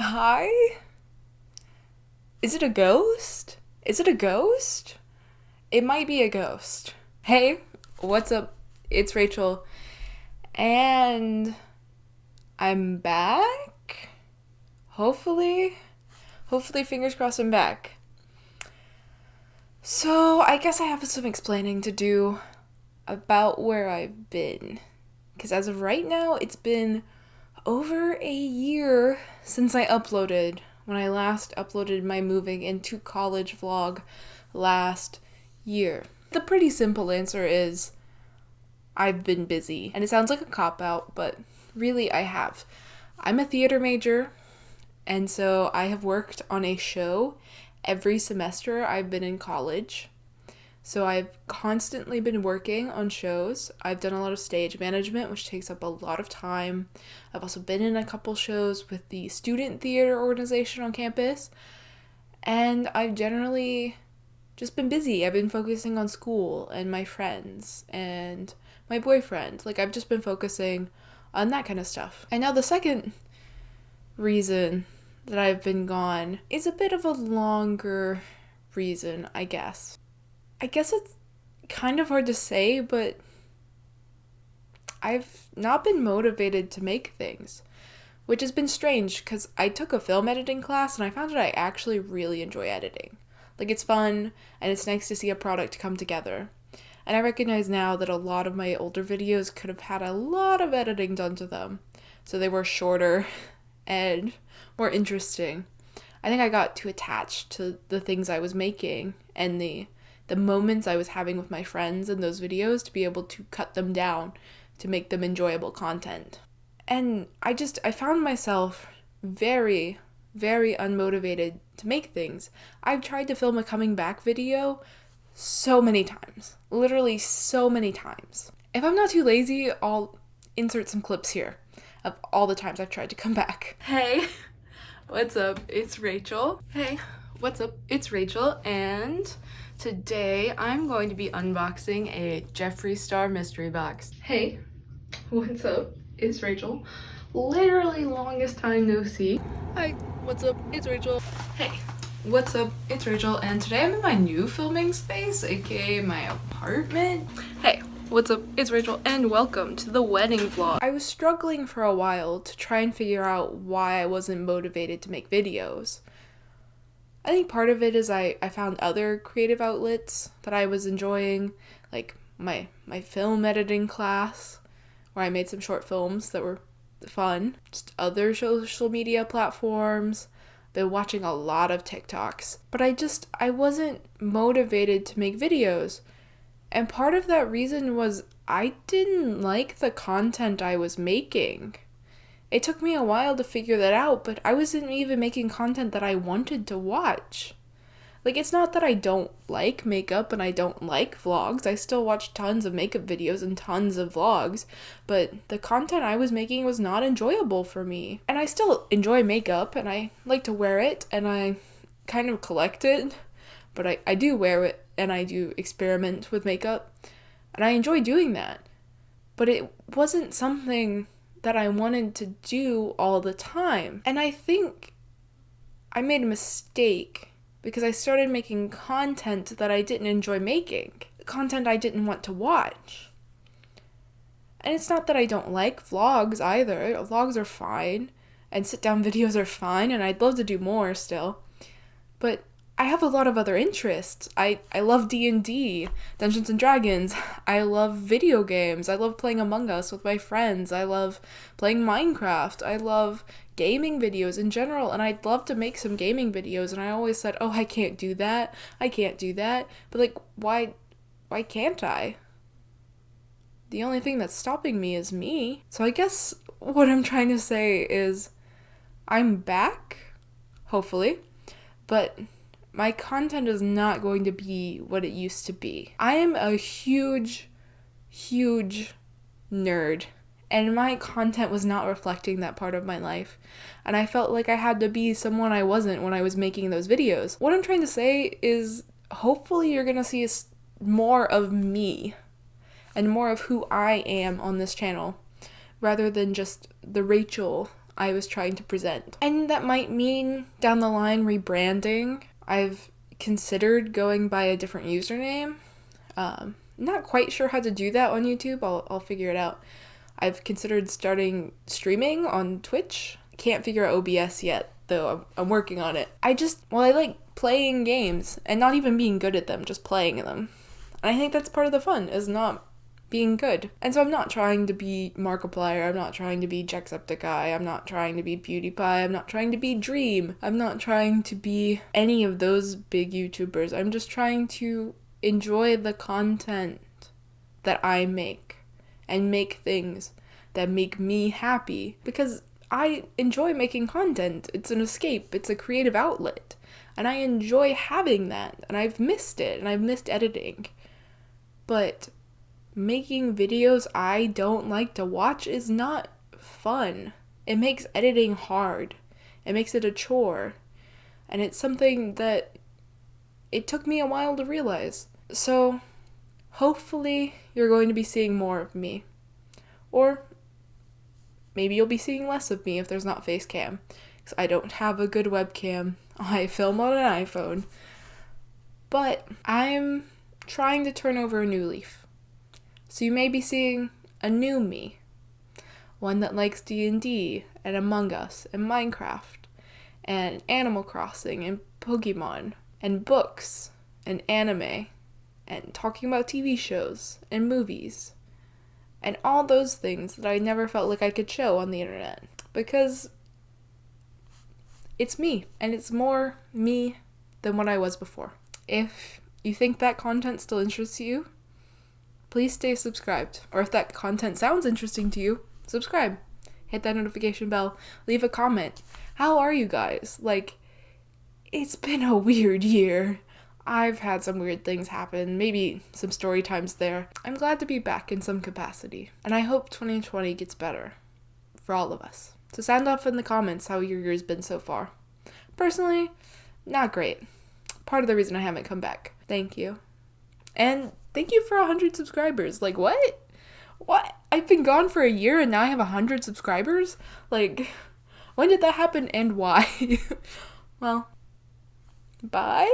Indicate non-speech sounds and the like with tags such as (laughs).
Hi? Is it a ghost? Is it a ghost? It might be a ghost. Hey, what's up? It's Rachel. And I'm back? Hopefully. Hopefully, fingers crossed, I'm back. So, I guess I have some explaining to do about where I've been. Because as of right now, it's been over a year since I uploaded, when I last uploaded my moving into college vlog last year. The pretty simple answer is I've been busy. And it sounds like a cop out, but really I have. I'm a theater major, and so I have worked on a show every semester I've been in college. So I've constantly been working on shows. I've done a lot of stage management, which takes up a lot of time. I've also been in a couple shows with the student theater organization on campus. And I've generally just been busy. I've been focusing on school and my friends and my boyfriend. Like, I've just been focusing on that kind of stuff. And now, the second reason that I've been gone is a bit of a longer reason, I guess. I guess it's kind of hard to say, but I've not been motivated to make things, which has been strange because I took a film editing class and I found that I actually really enjoy editing. Like, it's fun and it's nice to see a product come together. And I recognize now that a lot of my older videos could have had a lot of editing done to them. So they were shorter (laughs) and more interesting. I think I got too attached to the things I was making and the the moments I was having with my friends in those videos to be able to cut them down to make them enjoyable content. And I just I found myself very very unmotivated to make things. I've tried to film a coming back video so many times. Literally so many times. If I'm not too lazy, I'll insert some clips here of all the times I've tried to come back. Hey, (laughs) what's up? It's Rachel. Hey, what's up? It's Rachel and Today, I'm going to be unboxing a Jeffree Star mystery box. Hey, what's up? It's Rachel. Literally longest time no see. Hi, what's up? It's Rachel. Hey, what's up? It's Rachel, and today I'm in my new filming space, aka my apartment. Hey, what's up? It's Rachel, and welcome to the wedding vlog. I was struggling for a while to try and figure out why I wasn't motivated to make videos. I think part of it is I, I found other creative outlets that I was enjoying, like my my film editing class, where I made some short films that were fun. Just other social media platforms. Been watching a lot of TikToks. But I just I wasn't motivated to make videos. And part of that reason was I didn't like the content I was making. It took me a while to figure that out, but I wasn't even making content that I wanted to watch. Like, it's not that I don't like makeup and I don't like vlogs. I still watch tons of makeup videos and tons of vlogs, but the content I was making was not enjoyable for me. And I still enjoy makeup and I like to wear it and I kind of collect it, but I, I do wear it and I do experiment with makeup and I enjoy doing that. But it wasn't something that I wanted to do all the time. And I think I made a mistake because I started making content that I didn't enjoy making, content I didn't want to watch. And it's not that I don't like vlogs either. Vlogs are fine, and sit down (laughs) videos are fine, and I'd love to do more still. But I have a lot of other interests. I, I love D&D, Dungeons and Dragons. I love video games. I love playing Among Us with my friends. I love playing Minecraft. I love gaming videos in general and I'd love to make some gaming videos and I always said, "Oh, I can't do that. I can't do that." But like why why can't I? The only thing that's stopping me is me. So I guess what I'm trying to say is I'm back, hopefully. But my content is not going to be what it used to be. I am a huge, huge nerd, and my content was not reflecting that part of my life. And I felt like I had to be someone I wasn't when I was making those videos. What I'm trying to say is hopefully you're gonna see more of me and more of who I am on this channel rather than just the Rachel I was trying to present. And that might mean down the line rebranding. I've considered going by a different username. Um, not quite sure how to do that on YouTube. I'll, I'll figure it out. I've considered starting streaming on Twitch. Can't figure out OBS yet, though. I'm, I'm working on it. I just, well, I like playing games and not even being good at them, just playing them. And I think that's part of the fun, is not being good. And so I'm not trying to be Markiplier, I'm not trying to be Jacksepticeye, I'm not trying to be PewDiePie, I'm not trying to be Dream, I'm not trying to be any of those big YouTubers. I'm just trying to enjoy the content that I make and make things that make me happy because I enjoy making content. It's an escape, it's a creative outlet. And I enjoy having that. And I've missed it and I've missed editing. But making videos I don't like to watch is not fun. It makes editing hard. It makes it a chore. And it's something that it took me a while to realize. So, hopefully, you're going to be seeing more of me. Or maybe you'll be seeing less of me if there's not face cam. Because I don't have a good webcam. (laughs) I film on an iPhone. But I'm trying to turn over a new leaf. So you may be seeing a new me. One that likes D&D and Among Us and Minecraft and Animal Crossing and Pokemon and books and anime and talking about TV shows and movies and all those things that I never felt like I could show on the internet because it's me and it's more me than what I was before. If you think that content still interests you, please stay subscribed. Or if that content sounds interesting to you, subscribe. Hit that notification bell, leave a comment. How are you guys? Like, it's been a weird year. I've had some weird things happen, maybe some story times there. I'm glad to be back in some capacity, and I hope 2020 gets better for all of us. So sound off in the comments how your year's been so far. Personally, not great. Part of the reason I haven't come back. Thank you. And Thank you for 100 subscribers. Like, what? What? I've been gone for a year and now I have 100 subscribers? Like, (laughs) when did that happen and why? (laughs) well, bye?